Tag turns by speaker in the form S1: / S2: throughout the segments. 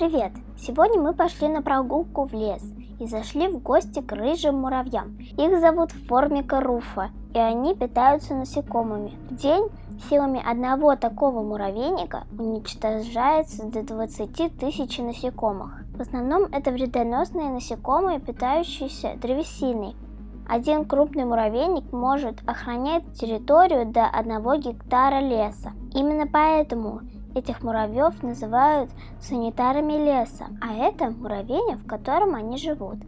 S1: Привет! Сегодня мы пошли на прогулку в лес и зашли в гости к рыжим муравьям. Их зовут Формика руфа, и они питаются насекомыми. В день силами одного такого муравейника уничтожается до 20 тысяч насекомых. В основном это вредоносные насекомые, питающиеся древесиной. Один крупный муравейник может охранять территорию до 1 гектара леса. Именно поэтому Этих муравьев называют санитарами леса, а это муравейник, в котором они живут.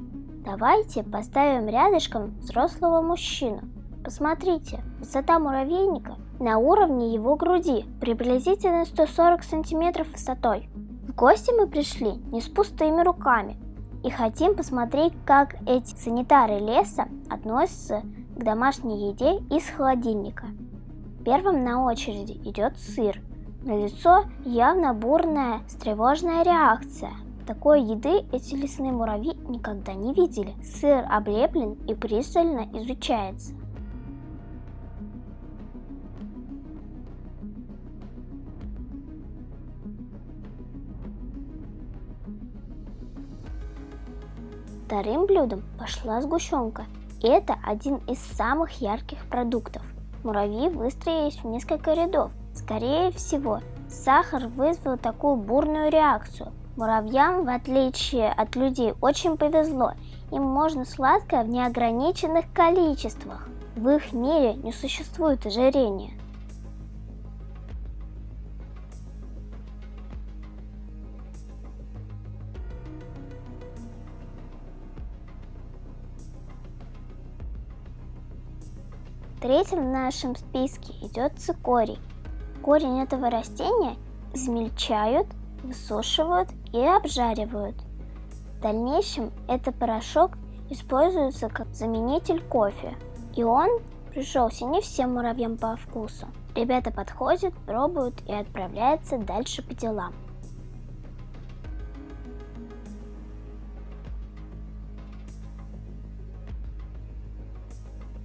S1: Давайте поставим рядышком взрослого мужчину. Посмотрите, высота муравейника на уровне его груди, приблизительно 140 сантиметров высотой. В гости мы пришли не с пустыми руками и хотим посмотреть, как эти санитары леса относятся к домашней еде из холодильника. Первым на очереди идет сыр – на лицо явно бурная, встревоженная реакция. Такой еды эти лесные муравьи никогда не видели. Сыр облеплен и пристально изучается. Вторым блюдом пошла сгущенка. Это один из самых ярких продуктов. Муравьи выстроились в несколько рядов, Скорее всего, сахар вызвал такую бурную реакцию. Муравьям, в отличие от людей, очень повезло. Им можно сладкое в неограниченных количествах. В их мире не существует ожирения. Третьим в нашем списке идет цикорий. Корень этого растения измельчают, высушивают и обжаривают. В дальнейшем этот порошок используется как заменитель кофе. И он пришелся не всем муравьям по вкусу. Ребята подходят, пробуют и отправляются дальше по делам.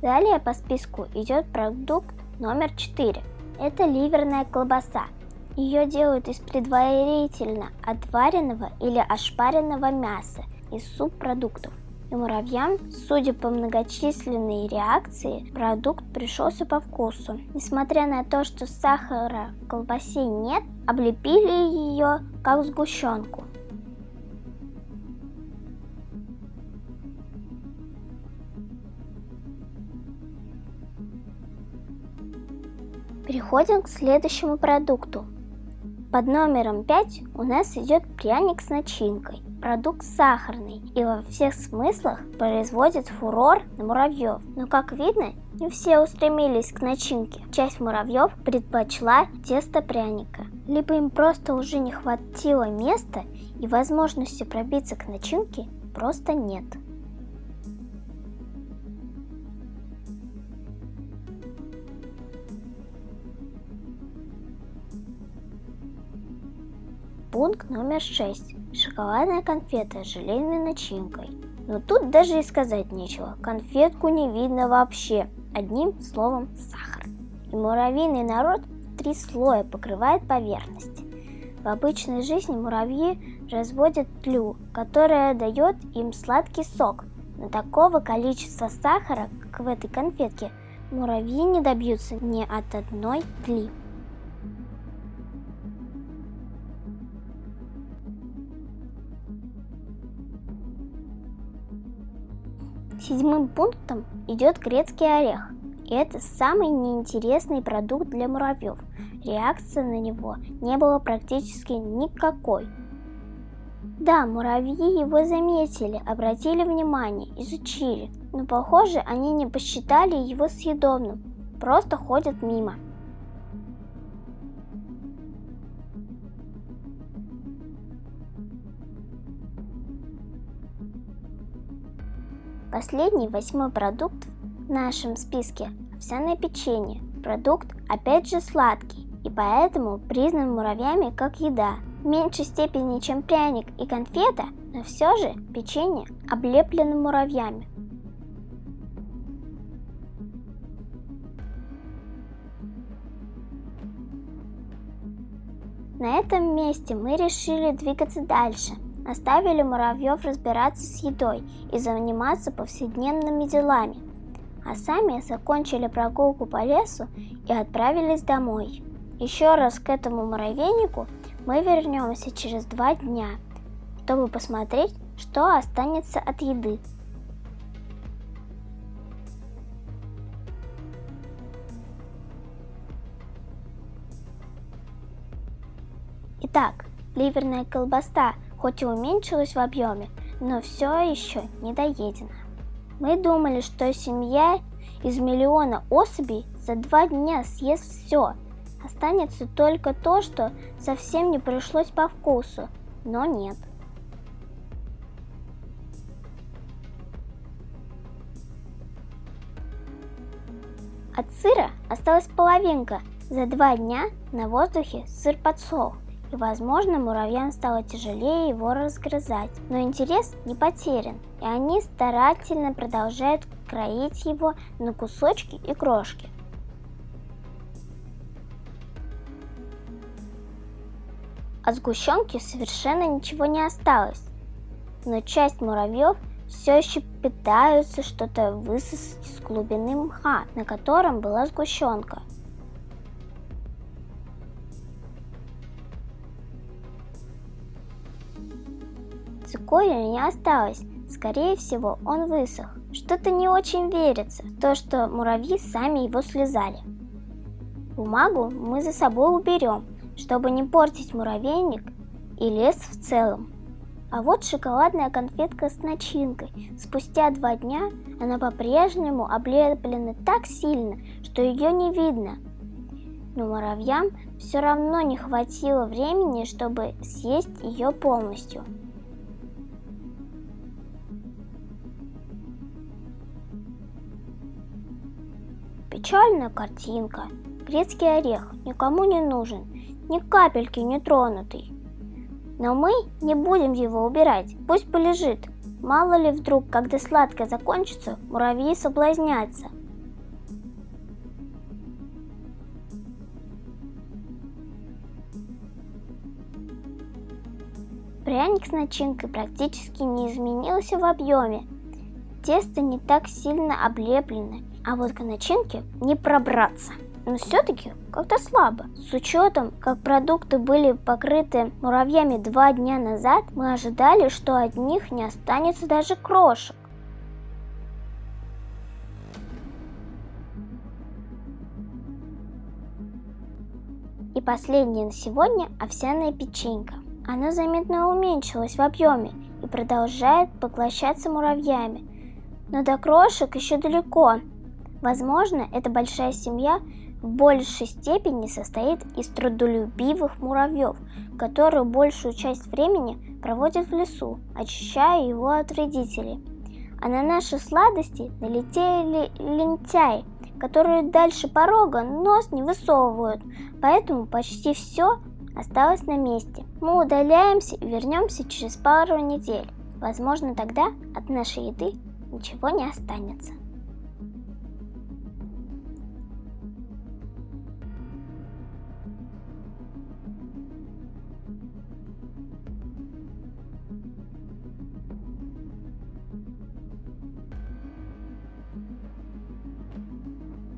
S1: Далее по списку идет продукт номер 4 это ливерная колбаса. Ее делают из предварительно отваренного или ошпаренного мяса из субпродуктов. И муравьям, судя по многочисленной реакции, продукт пришелся по вкусу. Несмотря на то, что сахара в колбасе нет, облепили ее как сгущенку. Переходим к следующему продукту. Под номером 5 у нас идет пряник с начинкой. Продукт сахарный и во всех смыслах производит фурор на муравьев. Но как видно, не все устремились к начинке. Часть муравьев предпочла тесто пряника. Либо им просто уже не хватило места и возможности пробиться к начинке просто нет. Пункт номер 6. Шоколадная конфета с желейной начинкой. Но тут даже и сказать нечего. Конфетку не видно вообще. Одним словом сахар. И муравьиный народ три слоя покрывает поверхность. В обычной жизни муравьи разводят тлю, которая дает им сладкий сок. Но такого количества сахара, как в этой конфетке, муравьи не добьются ни от одной тли. Седьмым пунктом идет грецкий орех. И это самый неинтересный продукт для муравьев. Реакции на него не было практически никакой. Да, муравьи его заметили, обратили внимание, изучили, но похоже они не посчитали его съедобным, просто ходят мимо. Последний, восьмой продукт в нашем списке – овсяное печенье. Продукт опять же сладкий и поэтому признан муравьями как еда. В меньшей степени, чем пряник и конфета, но все же печенье облеплено муравьями. На этом месте мы решили двигаться дальше. Оставили муравьев разбираться с едой и заниматься повседневными делами. А сами закончили прогулку по лесу и отправились домой. Еще раз к этому муравейнику мы вернемся через два дня, чтобы посмотреть, что останется от еды. Итак, ливерная колбаса хоть и уменьшилась в объеме, но все еще не доедена. Мы думали, что семья из миллиона особей за два дня съест все. Останется только то, что совсем не пришлось по вкусу, но нет. От сыра осталась половинка. За два дня на воздухе сыр подсох и, возможно, муравьям стало тяжелее его разгрызать. Но интерес не потерян, и они старательно продолжают кроить его на кусочки и крошки. От сгущенки совершенно ничего не осталось, но часть муравьев все еще пытаются что-то высосать из глубины мха, на котором была сгущенка. Цикория не осталось. Скорее всего, он высох. Что-то не очень верится, то, что муравьи сами его слезали. Бумагу мы за собой уберем, чтобы не портить муравейник и лес в целом. А вот шоколадная конфетка с начинкой. Спустя два дня она по-прежнему облеплена так сильно, что ее не видно. Но муравьям все равно не хватило времени, чтобы съесть ее полностью. Печальная картинка. Грецкий орех никому не нужен, ни капельки не тронутый. Но мы не будем его убирать, пусть полежит. Мало ли вдруг, когда сладкое закончится, муравьи соблазнятся. Пряник с начинкой практически не изменился в объеме. Тесто не так сильно облеплено, а вот к начинке не пробраться. Но все-таки как-то слабо. С учетом, как продукты были покрыты муравьями два дня назад, мы ожидали, что от них не останется даже крошек. И последнее на сегодня овсяная печенька. Она заметно уменьшилась в объеме и продолжает поглощаться муравьями. Но до крошек еще далеко, Возможно, эта большая семья в большей степени состоит из трудолюбивых муравьев, которые большую часть времени проводят в лесу, очищая его от вредителей. А на наши сладости налетели лентяи, которые дальше порога нос не высовывают, поэтому почти все осталось на месте. Мы удаляемся и вернемся через пару недель. Возможно, тогда от нашей еды ничего не останется.